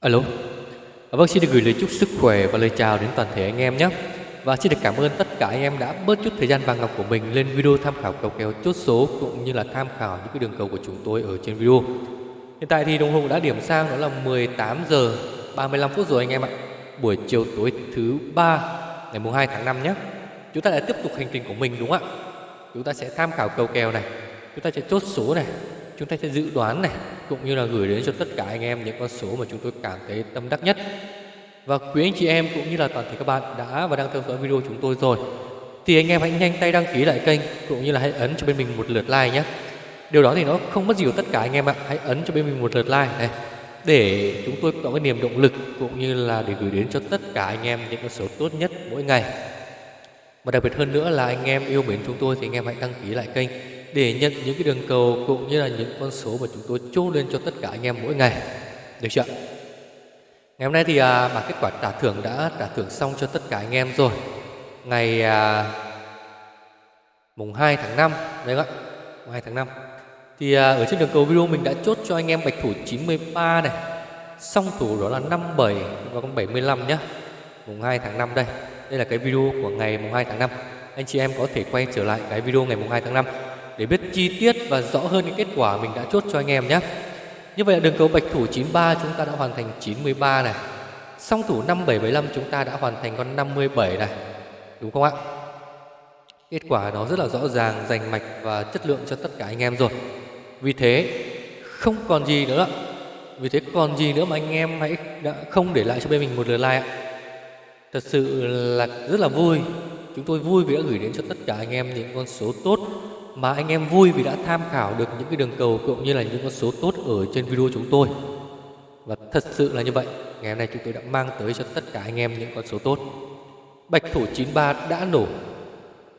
Alo. À, vâng, xin được gửi lời chúc sức khỏe và lời chào đến toàn thể anh em nhé. Và xin được cảm ơn tất cả anh em đã bớt chút thời gian vàng ngọc của mình lên video tham khảo cầu kèo chốt số cũng như là tham khảo những cái đường cầu của chúng tôi ở trên video. Hiện tại thì đồng hồ đã điểm sang đó là 18 giờ 35 phút rồi anh em ạ. Buổi chiều tối thứ ba ngày mùng 2 tháng 5 nhé. Chúng ta lại tiếp tục hành trình của mình đúng không ạ? Chúng ta sẽ tham khảo cầu kèo này, chúng ta sẽ chốt số này, chúng ta sẽ dự đoán này, cũng như là gửi đến cho tất cả anh em những con số mà chúng tôi cảm thấy tâm đắc nhất. Và quý anh chị em cũng như là toàn thể các bạn đã và đang theo dõi video chúng tôi rồi, thì anh em hãy nhanh tay đăng ký lại kênh cũng như là hãy ấn cho bên mình một lượt like nhé. Điều đó thì nó không mất gì của tất cả anh em ạ. Hãy ấn cho bên mình một lượt like này, để chúng tôi có cái niềm động lực cũng như là để gửi đến cho tất cả anh em những con số tốt nhất mỗi ngày. Và đặc biệt hơn nữa là anh em yêu mến chúng tôi thì anh em hãy đăng ký lại kênh để nhận những cái đường cầu cũng như là những con số mà chúng tôi chốt lên cho tất cả anh em mỗi ngày. Được chưa? Ngày hôm nay thì à, bảng kết quả trả thưởng đã trả thưởng xong cho tất cả anh em rồi. Ngày à, mùng 2 tháng 5 đấy ạ. Mùng 2 tháng 5. Thì à, ở trên đường cầu video mình đã chốt cho anh em bạch thủ 93 này. Song thủ đó là 57 và con 75 nhá. Mùng 2 tháng 5 đây. Đây là cái video của ngày mùng 2 tháng 5. Anh chị em có thể quay trở lại cái video ngày mùng 2 tháng 5 để biết chi tiết và rõ hơn những kết quả mình đã chốt cho anh em nhé. Như vậy là đường cầu bạch thủ 93 chúng ta đã hoàn thành 93 này. Song thủ 5775 chúng ta đã hoàn thành con 57 này. Đúng không ạ? Kết quả nó rất là rõ ràng, rành mạch và chất lượng cho tất cả anh em rồi. Vì thế không còn gì nữa. Vì thế còn gì nữa mà anh em hãy đã không để lại cho bên mình một lượt like ạ. Thật sự là rất là vui. Chúng tôi vui vì đã gửi đến cho tất cả anh em những con số tốt mà anh em vui vì đã tham khảo được những cái đường cầu cũng như là những con số tốt ở trên video chúng tôi. Và thật sự là như vậy, ngày hôm nay chúng tôi đã mang tới cho tất cả anh em những con số tốt. Bạch thủ 93 đã nổ,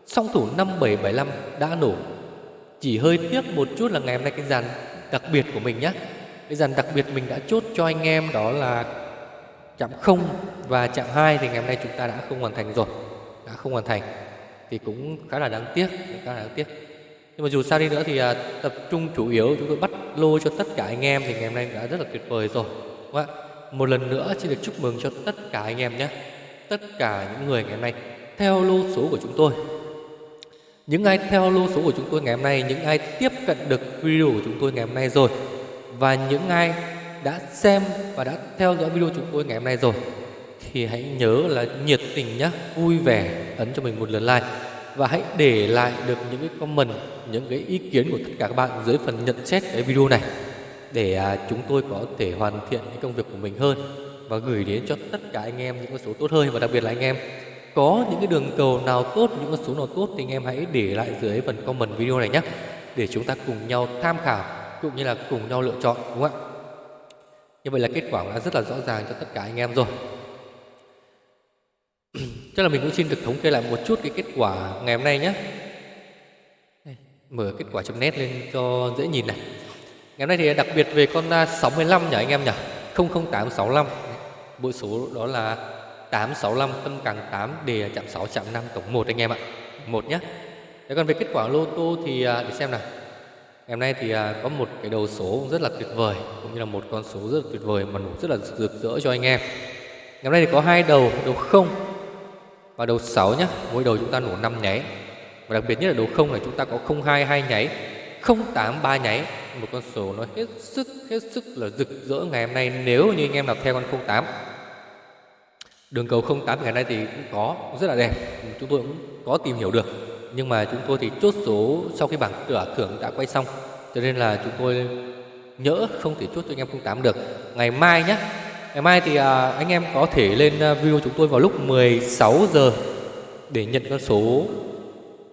song thủ 5775 đã nổ. Chỉ hơi tiếc một chút là ngày hôm nay cái dàn đặc biệt của mình nhé. Cái dàn đặc biệt mình đã chốt cho anh em đó là chạm 0 và chạm 2 thì ngày hôm nay chúng ta đã không hoàn thành rồi. Đã không hoàn thành thì cũng khá là đáng tiếc, khá là đáng tiếc nhưng mà dù sao đi nữa thì à, tập trung chủ yếu chúng tôi bắt lô cho tất cả anh em thì ngày hôm nay đã rất là tuyệt vời rồi đúng không ạ? Một lần nữa xin được chúc mừng cho tất cả anh em nhé. Tất cả những người ngày hôm nay theo lô số của chúng tôi. Những ai theo lô số của chúng tôi ngày hôm nay những ai tiếp cận được video của chúng tôi ngày hôm nay rồi và những ai đã xem và đã theo dõi video chúng tôi ngày hôm nay rồi thì hãy nhớ là nhiệt tình nhé vui vẻ ấn cho mình một lượt like và hãy để lại được những cái comment, những cái ý kiến của tất cả các bạn dưới phần nhận xét cái video này để à, chúng tôi có thể hoàn thiện cái công việc của mình hơn và gửi đến cho tất cả anh em những con số tốt hơn và đặc biệt là anh em có những cái đường cầu nào tốt, những con số nào tốt thì anh em hãy để lại dưới phần comment video này nhé để chúng ta cùng nhau tham khảo cũng như là cùng nhau lựa chọn đúng không ạ? Như vậy là kết quả đã rất là rõ ràng cho tất cả anh em rồi. Chắc là mình cũng xin được thống kê lại một chút cái kết quả ngày hôm nay nhé. Mở kết quả chấm nét lên cho dễ nhìn này. Ngày hôm nay thì đặc biệt về con 65 nhỉ anh em nhỉ? 00865 Bộ số đó là 865 tâm càng 8 đề chạm 6 chạm 5 tổng 1 anh em ạ. Một nhé. Thế còn về kết quả lô tô thì à, để xem nào. Ngày hôm nay thì à, có một cái đầu số rất là tuyệt vời Cũng như là một con số rất là tuyệt vời mà nổ rất là rực rỡ cho anh em. Ngày hôm nay thì có hai đầu, đầu không và đầu 6 nhé mỗi đầu chúng ta nổ 5 nháy. Và đặc biệt nhất là đầu 0 là chúng ta có 02 2 nháy 08 ba nháy. Một con số nó hết sức hết sức là rực rỡ ngày hôm nay nếu như anh em nào theo con 08 đường cầu 08 ngày nay thì cũng có rất là đẹp. Chúng tôi cũng có tìm hiểu được. Nhưng mà chúng tôi thì chốt số sau khi bảng cửa thưởng đã quay xong. Cho nên là chúng tôi nhỡ không thể chốt cho anh em 08 được. Ngày mai nhé Ngày mai thì à, anh em có thể lên à, video chúng tôi vào lúc 16 giờ để nhận con số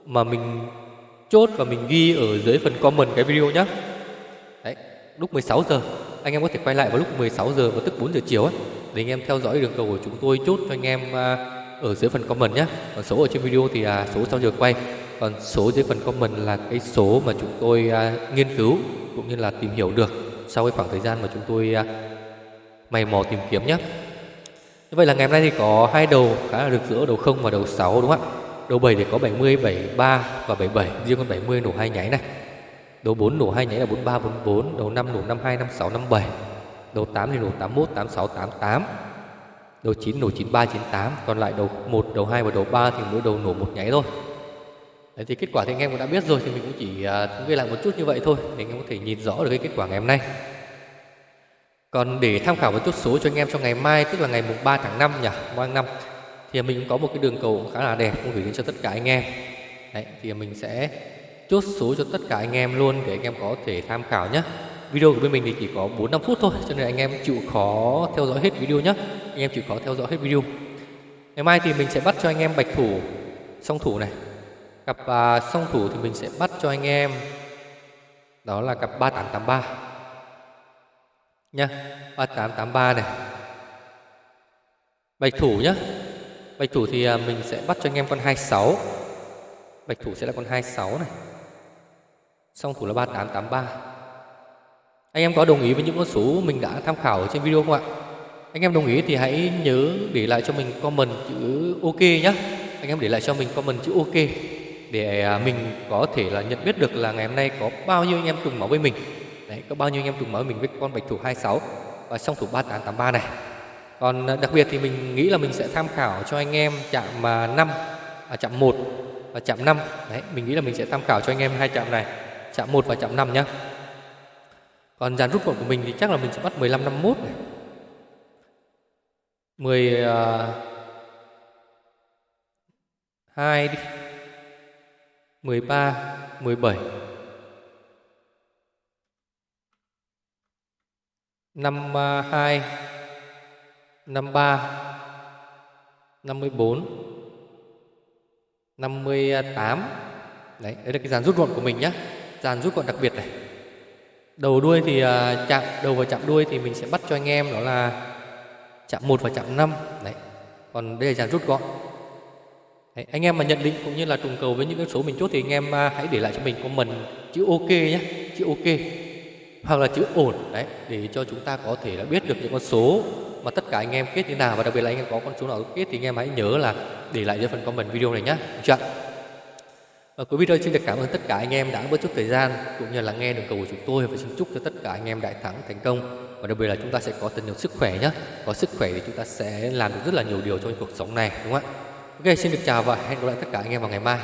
mà mình chốt và mình ghi ở dưới phần comment cái video nhé. Đấy, lúc 16 giờ anh em có thể quay lại vào lúc 16 giờ và tức 4 giờ chiều ấy để anh em theo dõi đường cầu của chúng tôi chốt cho anh em à, ở dưới phần comment nhé. Còn số ở trên video thì là số sau giờ quay, còn số dưới phần comment là cái số mà chúng tôi à, nghiên cứu cũng như là tìm hiểu được sau cái khoảng thời gian mà chúng tôi mày mò tìm kiếm nhé như vậy là ngày hôm nay thì có hai đầu khá là rực rỡ đầu 0 và đầu 6 đúng không ạ? Đầu 7 thì có 70 73 và 77 riêng con 70 nổ hai nháy này. Đầu 4 nổ hai nháy là 43 44 đầu 5 nổ 52 56 57 Đầu 8 thì nổ 81, 86, 88 Đầu 9 nổ 93, 98 Còn lại đầu 1, đầu 2 và đầu 3 thì mỗi đầu nổ một nháy thôi. Đấy thì kết quả thì anh em cũng đã biết rồi Thì mình cũng chỉ à, uh, ghi lại một chút như vậy thôi Để anh em có thể nhìn rõ được cái kết quả ngày hôm nay. Còn để tham khảo một chút số cho anh em cho ngày mai Tức là ngày mùng 3 tháng 5 nhỉ 3 tháng 5 Thì mình cũng có một cái đường cầu cũng khá là đẹp Cũng gửi đến cho tất cả anh em. Đấy thì mình sẽ chốt số cho tất cả anh em luôn Để anh em có thể tham khảo nhé. Video của bên mình thì chỉ có 4-5 phút thôi Cho nên anh em chịu khó theo dõi hết video nhé. Anh em chịu khó theo dõi hết video. Ngày mai thì mình sẽ bắt cho anh em bạch thủ Song thủ này. Cặp uh, song thủ thì mình sẽ bắt cho anh em Đó là cặp 3883 Nha 3883 này. Bạch thủ nhá. Bạch thủ thì à, mình sẽ bắt cho anh em con 26 Bạch thủ sẽ là con 26 này. Song thủ là 3883 Anh em có đồng ý với những con số mình đã tham khảo ở trên video không ạ? Anh em đồng ý thì hãy nhớ để lại cho mình comment chữ OK nhé Anh em để lại cho mình comment chữ OK Để à, mình có thể là nhận biết được là ngày hôm nay có bao nhiêu anh em trùng máu với mình. Đấy, có bao nhiêu anh em trùng máu mình với con bạch thủ 26 và song thủ 3883 này. Còn ờ, đặc biệt thì mình nghĩ là mình sẽ tham khảo cho anh em chạm à, 5 à, chạm 1 và chạm 5 Đấy, mình nghĩ là mình sẽ tham khảo cho anh em hai chạm này chạm 1 và chạm 5 nhá. Còn dàn rút gọn của mình thì chắc là mình sẽ bắt 15 51 này. 10 uh, 2 đi. 13 17 52 53 54 58 Đấy, đấy là cái dàn rút gọn của mình nhé Dàn rút gọn đặc biệt này. Đầu đuôi thì uh, chạm đầu và chạm đuôi thì mình sẽ bắt cho anh em đó là chạm 1 và chạm 5 Đấy. Còn đây là dàn rút gọn. Đấy, anh em mà nhận định cũng như là trùng cầu với những cái số mình chốt thì anh em uh, hãy để lại cho mình comment chữ ok nhé chữ ok hoặc là chữ ổn, đấy, để cho chúng ta có thể là biết được những con số mà tất cả anh em kết như nào và đặc biệt là anh em có con số nào kết thì anh em hãy nhớ là để lại cho phần comment video này nhé chưa và cuối video xin được cảm ơn tất cả anh em đã bớt chút thời gian cũng như là nghe được cầu của chúng tôi và xin chúc cho tất cả anh em đại thắng thành công. Và đặc biệt là chúng ta sẽ có thật nhiều sức khỏe nhé có sức khỏe thì chúng ta sẽ làm được rất là nhiều điều trong cuộc sống này, đúng không ạ? Ok, xin được chào và hẹn gặp lại tất cả anh em vào ngày mai.